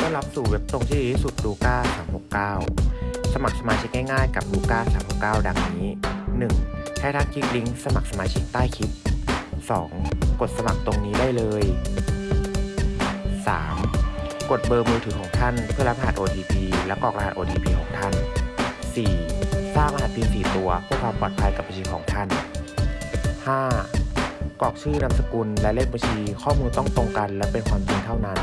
ต้อนรับสู่เว็บตรงที่ดีที่สุดลูก้า369 สมัครสมาชิกง่ายๆกับลูก้า369 ดังนี้ 1. ให้ท่านคลิกลิงก์สมัครสมาชิกใต้คลิป 2. กดสมัครตรงนี้ได้เลย 3. กดเบอร์มือถือของท่านเพื่อรับรหัส OTP และกรอกรหัส OTP ของท่าน 4. สร้างรหัส PIN 4 ตัวเพื่อความปลอดภัยกับบัญชีของท่าน 5. กรอกชื่อนามสกุลและเลขบัญชีข้อมูลต้องตรงกันและเป็นความจริงเท่านั้น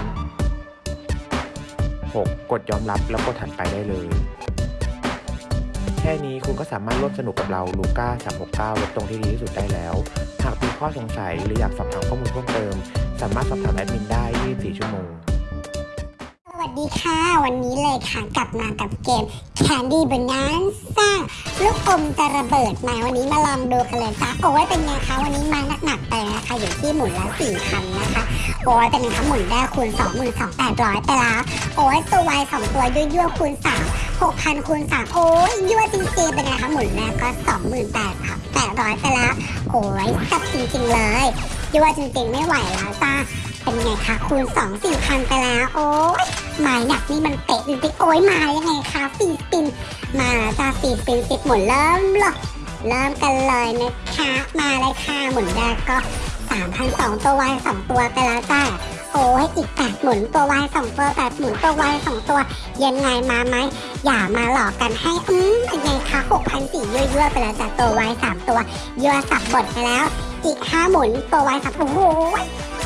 6. กดยอมรับแล้วกดถัดไปได้เลย แค่นี้คุณก็สามารถร่วมสนุกกับเราลูก้า369เว็บตรงที่ดีที่สุดได้แล้ว หากมีข้อสงสัยหรืออยากสอบถามข้อมูลเพิ่มเติม สามารถสอบถามแอดมินได้ 24 ชั่วโมง ดีค่ะ วันนี้เลยค่ะ กลับมากับเกม Candy Bonanza ลูกอมจะระเบิดมาวันนี้มาลองดูกันเลยจ้าโอ้ยเป็นไงคะวันนี้มาหนักๆไปนะคะอยู่ที่หมุนละสี่พันนะคะ โอ้ยเป็นไงคะหมุนได้คูณสองหมื่นสองแปดร้อยไปแล้ว โอ้ยตัววายสองตัวยั่วยั่วคูณสามหกพันคูณสามโอ้ยยั่วจริงๆเป็นไงคะหมุนแรกก็สองหมื่นแปดพันแปดร้อยไปแล้ว โอ้ยจับจริงๆเลยยั่วจริงๆไม่ไหวแล้วจ้าเป็นไงคะคูณสองสี่พันไปแล้ว โอ้ย หมายหนักนี่มันเตะจริงๆโอ้ยมายังไงคะฟีปิน มาแล้วจ้าฟีปินสิบหมุนเริ่มหรอเริ่มกันเลยนะคะมาเลยค่ะหมุนแรกก็สามพันสองตัววายสองตัวไปแล้วจ้าโอ้ยอีกแปดหมุนตัววายสองตัวแปดหมุนตัววายสองตัว ยังไงมาไหมอย่ามาหลอกกันให้อืมยังไงคะหกพันสี่ยั่วๆไปแล้วจ้าตัววายสามตัวยั่วสับบทไปแล้ว อีกห้าหมุนตัววายสามโอ้โห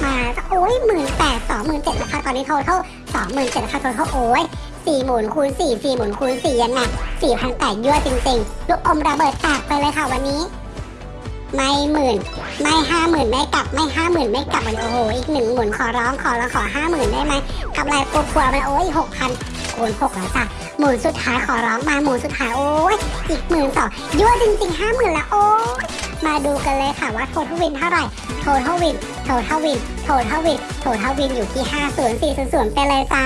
มาโอ้ยหมื่นแปดสองหมื่นเจ็ดนะคะตอนนี้โทเท่า สองหมื่นเจ็ดพันคนเขาโอ้ยสี่หมุนคูณสี่สี่หมุนคูณสี่ยังไงสี่พันแปดยั่วจริงๆ ลูกอมระเบิดแตกไปเลยค่ะวันนี้ ไม่หมื่นไม่ห้าหมื่นไม่กลับไม่ห้าหมื่นไม่กลับวันโอ้โหอีกหนึ่งหมุนขอร้องขอร้องขอห้าหมื่นได้ไหมกำไรกลัวๆไปโอ้ยหกพันคูณหกแล้วจ้ะหมุนสุดท้ายขอร้องมาหมุนสุดท้ายโอ้ยอีกหมื่นสองยั่วจริงๆห้าหมื่นล้วโอ้ย ดูกันเลยค่ะว่า total win เท่าไหร่ total win total win total win total win อยู่ที่ห้าศูนย์สี่ศูนย์ศูนย์ไปเลยจ้า